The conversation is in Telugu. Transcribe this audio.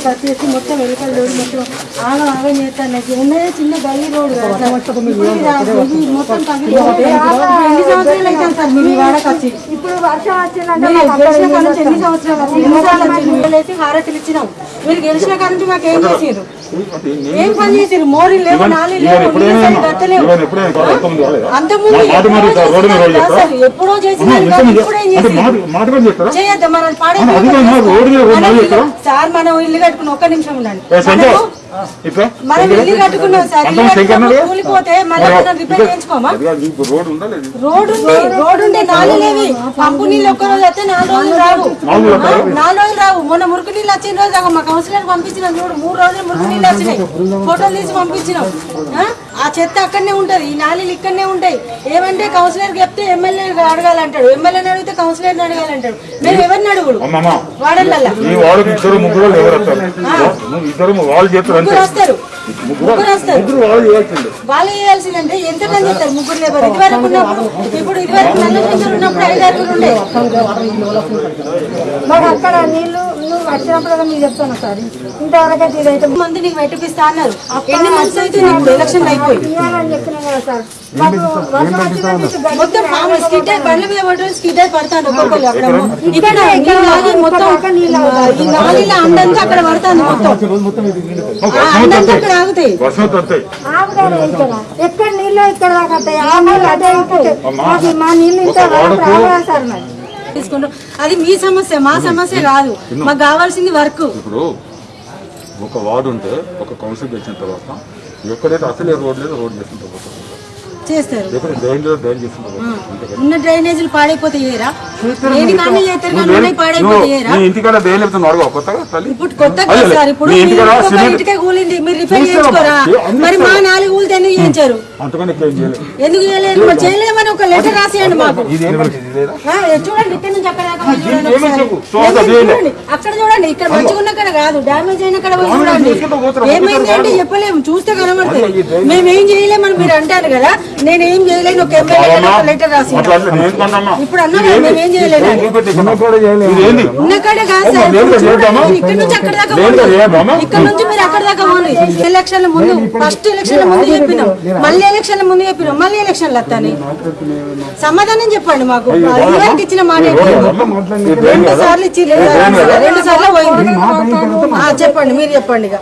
రోడ్డు కట్ చేసి మొత్తం వెనకాల రోడ్డు మొత్తం ఆగం ఆగం చేస్తాను. నాకు ఉన్నదే చిన్న గల్లీ రోడ్డు మొత్తం ఎన్ని సంవత్సరాలు అవుతాను సార్ మీరు ఈ వాడకి వచ్చి. ఇప్పుడు వర్షం ఎన్ని సంవత్సరాలు హారతులు ఇచ్చినాం? మీరు గెలిచిన కాడ నుంచి మాకు ఏం చేసారు ఏం పని చేసారు మోరీ లేవు నాలి లేవు మా- ఎప్పుడో మీద చేస్తారా? చేయొద్దా మనం పాడే మా? సార్ మనం ఇల్లు కట్టుకుని ఒక్క నిమిషం ఉండండి. మనం ఇల్లు కట్టుకున్నాం సార్ ఇల్లు కట్టుకున్నాం? కూలిపోతే మనం రిపేర్ చేయించుకోమా? రోడ్డు ఉందా రోడ్డు ఉంటే నాలుగు లేవి. పంపు నీళ్ళు ఒక్క రోజు వస్తే నాలుగు రోజులు రావు. నాలుగు రోజులు రావు. మొన్న మురికి నీళ్ళు వచ్చిన రోజు మా కౌన్సిలర్ పంపించిన చూడు. మూడు రోజులు మురికి నీళ్ళు వచ్చినాయి. ఫోటోలు తీసి పంపించినాం. ఆ? చెత్త అక్కడనే ఉంటది ఈ నాలుగు ఇక్కడనే ఉంటాయి. ఏమంటే కౌన్సిలర్ చెప్తే ఎమ్మెల్యే అడగాలంటాడు ఎమ్మెల్యేని అడిగితే కౌన్సిలర్ని అడగాలంటాడు. మేము ఎవరిని అడుగుడు? వాడికి ఇద్దరు ముగ్గురు వస్తారు. ముగ్గురు వస్తారు. వాళ్ళు చేయాల్సిందే. వాళ్ళు చేయాల్సిందంటే ఎంత పని చేస్తారు ముగ్గురు లేబర్? ఇదివరకు ఉన్నప్పుడు ఇప్పుడు ఇదివరకు ఉన్నప్పుడు ఐదు ఆరుగురు ఉండే. మాకు అక్కడ నీళ్ళు నువ్వు వచ్చినప్పుడు మీరు చెప్తాను సార్. ఇంతవరకు అయితే ఇదైతే మంది నీకు పెట్టిపిస్తా అన్నారు? ఎన్ని మంత్స్ అవుతుంది ఇప్పుడు ఎలక్షన్ అయిపోయి చెప్పినాం కదా సార్. మాకు మొత్తం స్కిడ్ అయి బండ్ల మీద పడ్డ స్కిడ్ అయి పడతాను ఒక్కొక్కరు అక్కడ. ఇక్కడ మొత్తం ఈ నాలుగు అండంతా అక్కడ పడుతుంది మొత్తం. ఆ అండంతా అక్కడ ఆగుతాయి. ఎక్కడ నీళ్ళు ఇక్కడ దాకా మాకు మా నీళ్ళు రావాలి సార్ మరి? తీసుకుంటాం అది మీ సమస్య మా సమస్య కాదు. మాకు కావాల్సింది వర్క్. ఇప్పుడు ఒక వార్డు ఉంటే ఒక కౌన్సిల్ గెలిచిన తర్వాత ఎక్కడైతే అసలే రోడ్ లేదు రోడ్ చేసిన తర్వాత. చేస్తారు. ఉన్న డ్రైనేజీలు పాడైపోతే చేయరా దేని కానీ చేస్తారు కానీ ఉన్నాయి పాడైపోతే నువ్వు చేయరా నీ ఇంటికాడ డ్రైన్ లేకపోతే నువ్వు అడగవు కొత్తగా ఇప్పుడు సార్ ఇప్పుడు ఇంటికే కూలింది. మీరు రిపేర్. చేయించుకోరా? మరి మా నాలుగు ఎందుకు చేయించారు? చేయలేదు? ఎందుకు చేయలేదు? చేయలేమని ఒక లెటర్ రాసేయండి మాకు. చూడండి ఇక్కడ నుంచి అక్కడ అక్కడ చూడండి ఇక్కడ మంచిగా ఉన్న అక్కడ కాదు డామేజ్ అయిన చూడండి. ఏమైంది అంటే చెప్పలేము చూస్తే కనబడుతుంది మేమేం చేయలేము అని మీరు అంటారు కదా నేనేం చేయలేను ఒక ఎమ్మెల్యే లెటర్ రాసి. ఇప్పుడు అన్నా కదా, మేమేం చేయలేదు ఏం చూపెట్టి ఇది ఏంది ఉన్న కాడే కాదు సార్ ఇక్కడ నుంచి అక్కడ దాకా? ఇక్కడ నుంచి మీరు అక్కడ దాకా పోండి. ఎలక్షన్ల ముందు ఫస్ట్ ఎలక్షన్ ముందు చెప్పినాం. మళ్ళీ ఎలక్షన్ ముందు చెప్పినాం. మళ్ళీ ఎలక్షన్లు వస్తాయి. సమాధానం చెప్పండి మాకు. ఇచ్చిన మాట? రెండు సార్లు ఇచ్చి రెండు సార్లు పోయింది. ఆ, చెప్పండి మీరు చెప్పండి ఇక.